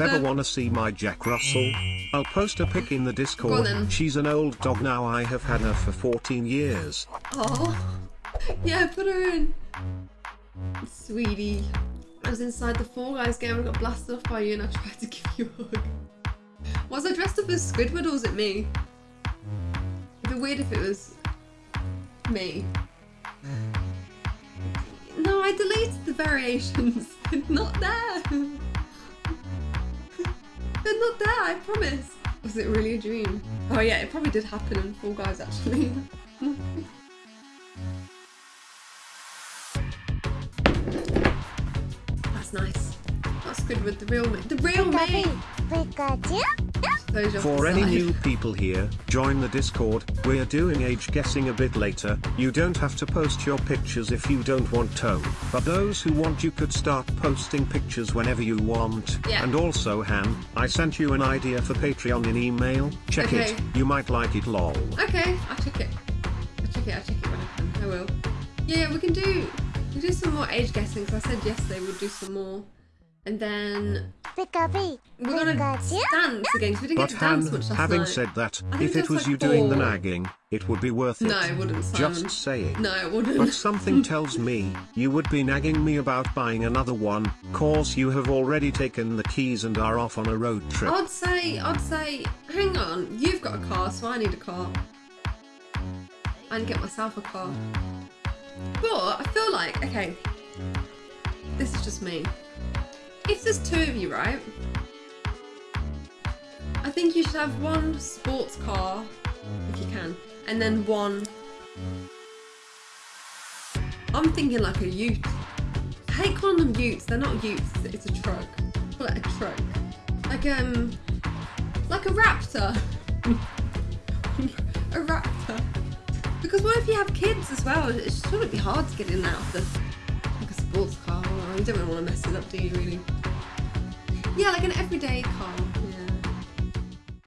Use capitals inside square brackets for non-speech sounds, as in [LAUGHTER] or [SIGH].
Ever wanna see my Jack Russell? I'll post a pic in the Discord. She's an old dog now. I have had her for 14 years. Oh, yeah, put her in. Sweetie. I was inside the Fall Guys game and got blasted off by you and I tried to give you a hug. Was I dressed up as Squidward or was it me? It'd be weird if it was me. No, I deleted the variations. They're [LAUGHS] not there. They're not there, I promise. Was it really a dream? Oh yeah, it probably did happen in Fall Guys actually. [LAUGHS] That's nice. That's good with the real me. The real me! Pikachu? For any new people here, join the Discord. We're doing age guessing a bit later. You don't have to post your pictures if you don't want to. But those who want you could start posting pictures whenever you want. Yeah. And also Han, I sent you an idea for Patreon in email. Check it. Okay. You might like it lol. Okay, I'll check it. I'll check it, I'll check it when I can. I will. Yeah, we can do we can do some more age guessing because I said yesterday we'd do some more. And then Pikachu? we're gonna Pikachu? dance again 'cause we didn't But get to dance Han, much last having night. said that, if it was like you doing the nagging, it would be worth it. No, it wouldn't, Simon. Just saying. No, it wouldn't. But something [LAUGHS] tells me, you would be nagging me about buying another one, cause you have already taken the keys and are off on a road trip. I'd say, I'd say, hang on, you've got a car, so I need a car. I can get myself a car. But I feel like, okay, this is just me. If there's two of you, right? I think you should have one sports car, if you can, and then one. I'm thinking like a ute. I hate calling them utes. They're not utes. It's a truck. Call it a truck. Like um, like a raptor. [LAUGHS] a raptor. Because what if you have kids as well? It shouldn't be hard to get in and out of the like a sports car. You don't really want to mess it up, do you? Really? Yeah, like an everyday.